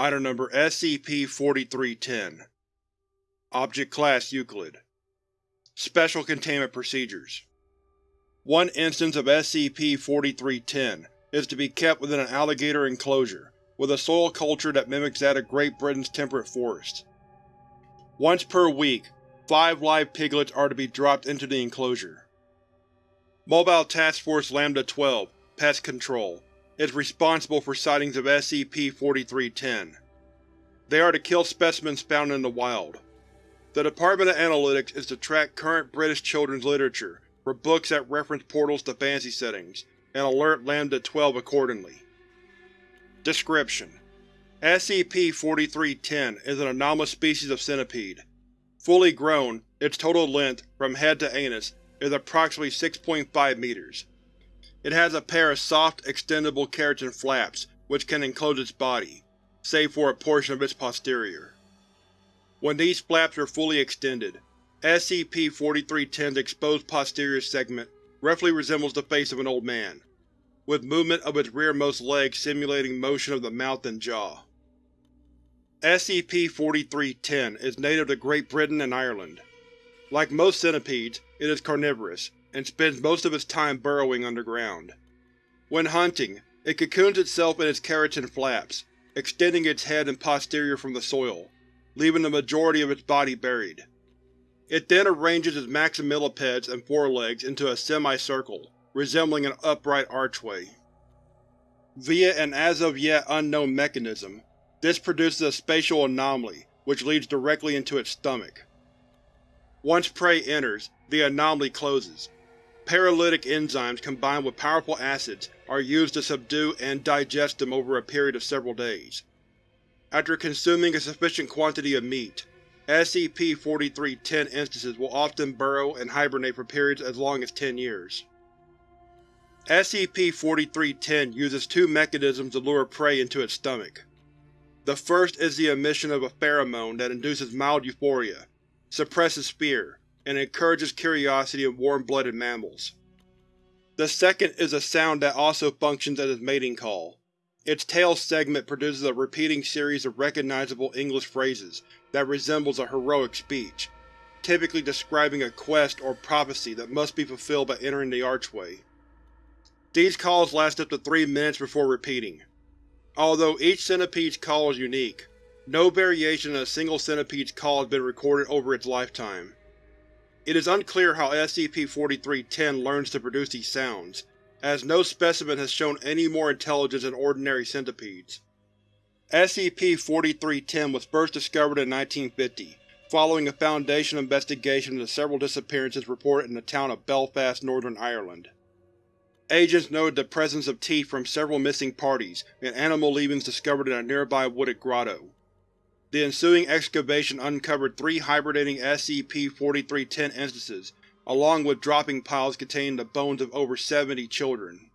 Item Number SCP-4310 Object Class Euclid Special Containment Procedures One instance of SCP-4310 is to be kept within an alligator enclosure, with a soil culture that mimics that of Great Britain's temperate forests. Once per week, five live piglets are to be dropped into the enclosure. Mobile Task Force Lambda-12 Pest Control is responsible for sightings of SCP-4310. They are to kill specimens found in the wild. The Department of Analytics is to track current British children's literature for books that reference portals to fantasy settings, and alert Lambda-12 accordingly. Description: SCP-4310 is an anomalous species of centipede. Fully grown, its total length, from head to anus, is approximately 6.5 meters. It has a pair of soft, extendable keratin flaps which can enclose its body, save for a portion of its posterior. When these flaps are fully extended, SCP-4310's exposed posterior segment roughly resembles the face of an old man, with movement of its rearmost leg simulating motion of the mouth and jaw. SCP-4310 is native to Great Britain and Ireland. Like most centipedes, it is carnivorous, and spends most of its time burrowing underground. When hunting, it cocoons itself in its keratin flaps, extending its head and posterior from the soil, leaving the majority of its body buried. It then arranges its maximillipeds and forelegs into a semicircle, resembling an upright archway. Via an as-of-yet unknown mechanism, this produces a spatial anomaly which leads directly into its stomach. Once prey enters, the anomaly closes, Paralytic enzymes combined with powerful acids are used to subdue and digest them over a period of several days. After consuming a sufficient quantity of meat, SCP-4310 instances will often burrow and hibernate for periods as long as ten years. SCP-4310 uses two mechanisms to lure prey into its stomach. The first is the emission of a pheromone that induces mild euphoria, suppresses fear, and encourages curiosity in warm-blooded mammals. The second is a sound that also functions as its mating call. Its tail segment produces a repeating series of recognizable English phrases that resembles a heroic speech, typically describing a quest or prophecy that must be fulfilled by entering the archway. These calls last up to three minutes before repeating. Although each centipede's call is unique, no variation in a single centipede's call has been recorded over its lifetime. It is unclear how SCP-4310 learns to produce these sounds, as no specimen has shown any more intelligence than ordinary centipedes. SCP-4310 was first discovered in 1950, following a Foundation investigation into several disappearances reported in the town of Belfast, Northern Ireland. Agents noted the presence of teeth from several missing parties and animal leavings discovered in a nearby wooded grotto. The ensuing excavation uncovered three hibernating SCP-4310 instances, along with dropping piles containing the bones of over 70 children.